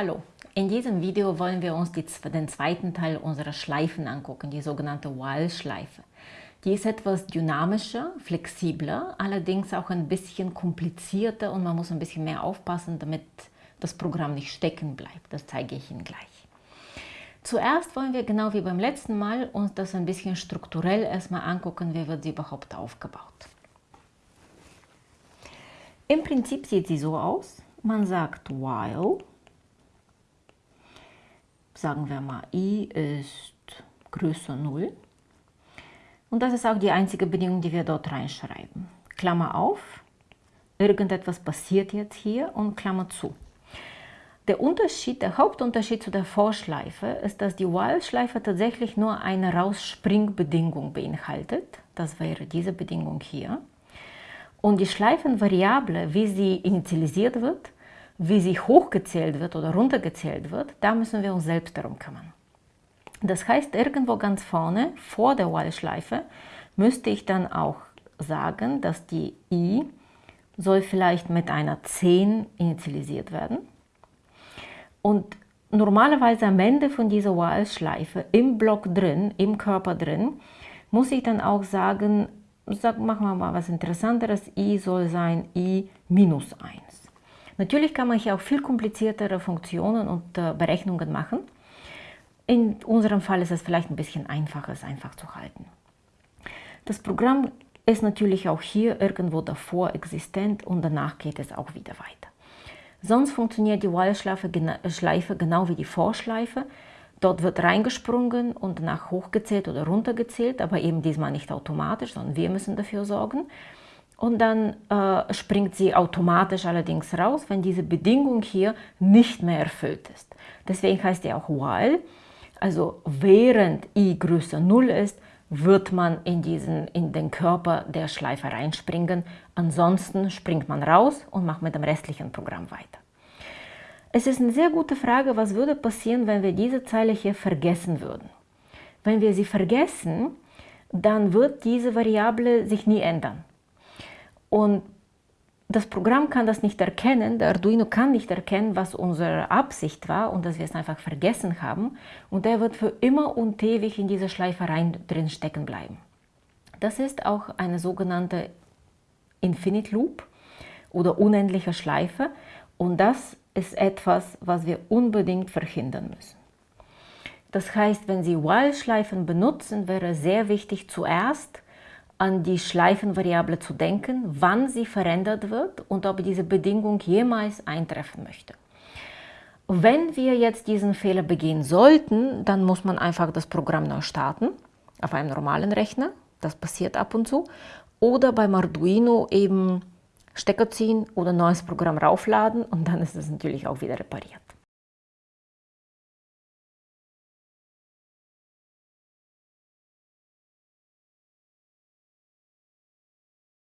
Hallo, in diesem Video wollen wir uns die, den zweiten Teil unserer Schleifen angucken, die sogenannte While-Schleife. Die ist etwas dynamischer, flexibler, allerdings auch ein bisschen komplizierter und man muss ein bisschen mehr aufpassen, damit das Programm nicht stecken bleibt. Das zeige ich Ihnen gleich. Zuerst wollen wir genau wie beim letzten Mal uns das ein bisschen strukturell erstmal angucken, wie wird sie überhaupt aufgebaut. Im Prinzip sieht sie so aus. Man sagt while sagen wir mal, i ist größer 0. Und das ist auch die einzige Bedingung, die wir dort reinschreiben. Klammer auf, irgendetwas passiert jetzt hier und Klammer zu. Der Unterschied, der Hauptunterschied zu der Vorschleife ist, dass die While-Schleife tatsächlich nur eine Rausspringbedingung beinhaltet. Das wäre diese Bedingung hier. Und die Schleifenvariable, wie sie initialisiert wird, wie sie hochgezählt wird oder runtergezählt wird, da müssen wir uns selbst darum kümmern. Das heißt, irgendwo ganz vorne, vor der While-Schleife, müsste ich dann auch sagen, dass die i soll vielleicht mit einer 10 initialisiert werden. Und normalerweise am Ende von dieser While-Schleife, im Block drin, im Körper drin, muss ich dann auch sagen, sag, machen wir mal was Interessanteres, i soll sein i minus 1. Natürlich kann man hier auch viel kompliziertere Funktionen und äh, Berechnungen machen. In unserem Fall ist es vielleicht ein bisschen einfacher, es einfach zu halten. Das Programm ist natürlich auch hier irgendwo davor existent und danach geht es auch wieder weiter. Sonst funktioniert die While-Schleife genau wie die Vorschleife. Dort wird reingesprungen und danach hochgezählt oder runtergezählt, aber eben diesmal nicht automatisch, sondern wir müssen dafür sorgen und dann äh, springt sie automatisch allerdings raus, wenn diese Bedingung hier nicht mehr erfüllt ist. Deswegen heißt die auch while, also während i größer 0 ist, wird man in, diesen, in den Körper der Schleife reinspringen. Ansonsten springt man raus und macht mit dem restlichen Programm weiter. Es ist eine sehr gute Frage, was würde passieren, wenn wir diese Zeile hier vergessen würden. Wenn wir sie vergessen, dann wird diese Variable sich nie ändern. Und das Programm kann das nicht erkennen, der Arduino kann nicht erkennen, was unsere Absicht war und dass wir es einfach vergessen haben. Und er wird für immer und ewig in dieser Schleife rein drin stecken bleiben. Das ist auch eine sogenannte Infinite Loop oder unendliche Schleife. Und das ist etwas, was wir unbedingt verhindern müssen. Das heißt, wenn Sie While-Schleifen benutzen, wäre sehr wichtig zuerst an die Schleifenvariable zu denken, wann sie verändert wird und ob diese Bedingung jemals eintreffen möchte. Wenn wir jetzt diesen Fehler begehen sollten, dann muss man einfach das Programm neu starten, auf einem normalen Rechner, das passiert ab und zu, oder beim Arduino eben Stecker ziehen oder neues Programm raufladen und dann ist es natürlich auch wieder repariert.